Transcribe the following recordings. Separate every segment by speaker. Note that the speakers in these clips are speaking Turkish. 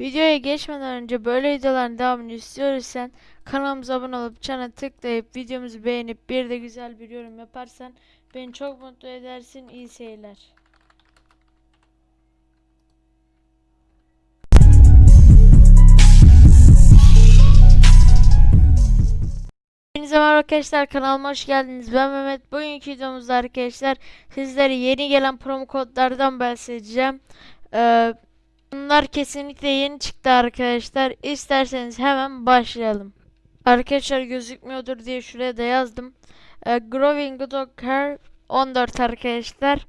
Speaker 1: Videoya geçmeden önce böyle videoların devamını istiyorsan kanalımıza abone olup çana tıklayıp videomuzu beğenip bir de güzel bir yorum yaparsan beni çok mutlu edersin. İyi seyirler. Hepinize merhaba arkadaşlar kanalıma hoş geldiniz. Ben Mehmet. Bugünkü videomuzda arkadaşlar sizlere yeni gelen promo kodlardan bahsedeceğim. Ee, bunlar kesinlikle yeni çıktı arkadaşlar. İsterseniz hemen başlayalım. Arkadaşlar gözükmüyordur diye şuraya da yazdım. Ee, Growing Dog Hair 14 arkadaşlar.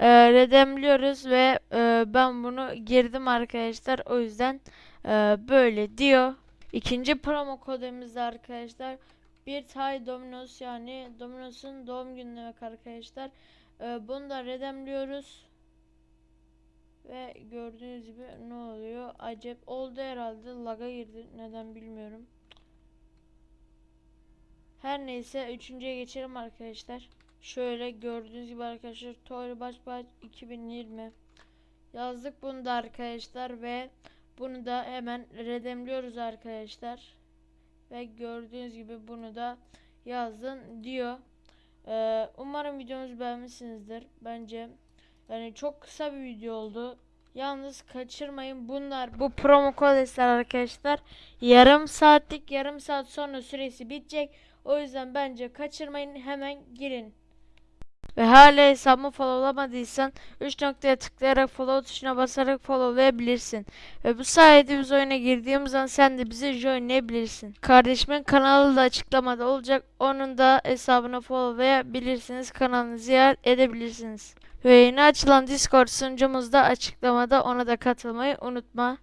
Speaker 1: Ee, redemliyoruz ve e, ben bunu girdim arkadaşlar. O yüzden e, böyle diyor. İkinci promo kodumuz da arkadaşlar bir Tay Domino's yani Domino's'un doğum günü demek arkadaşlar. Ee, bunu da redemliyoruz. Ve gördüğünüz gibi ne oluyor? Acep oldu herhalde. Laga girdi. Neden bilmiyorum. Her neyse üçüncüye geçelim arkadaşlar. Şöyle gördüğünüz gibi arkadaşlar Toy Baş Baş 2020 yazdık bunu da arkadaşlar ve bunu da hemen redemliyoruz arkadaşlar. Ve gördüğünüz gibi bunu da yazın diyor. Ee, umarım videomuzu beğenmişsinizdir. Bence yani çok kısa bir video oldu. Yalnız kaçırmayın bunlar bu promo kodesler arkadaşlar. Yarım saatlik yarım saat sonra süresi bitecek. O yüzden bence kaçırmayın hemen girin. Ve hala hesabımı followlamadıysan 3 noktaya tıklayarak follow tuşuna basarak followlayabilirsin. Ve bu sayede biz oyuna girdiğimiz an sen de bizi joinleyebilirsin. Kardeşimin kanalı da açıklamada olacak. Onun da hesabını followlayabilirsiniz. Kanalını ziyaret edebilirsiniz. Ve yeni açılan Discord sunucumuz da açıklamada ona da katılmayı unutma.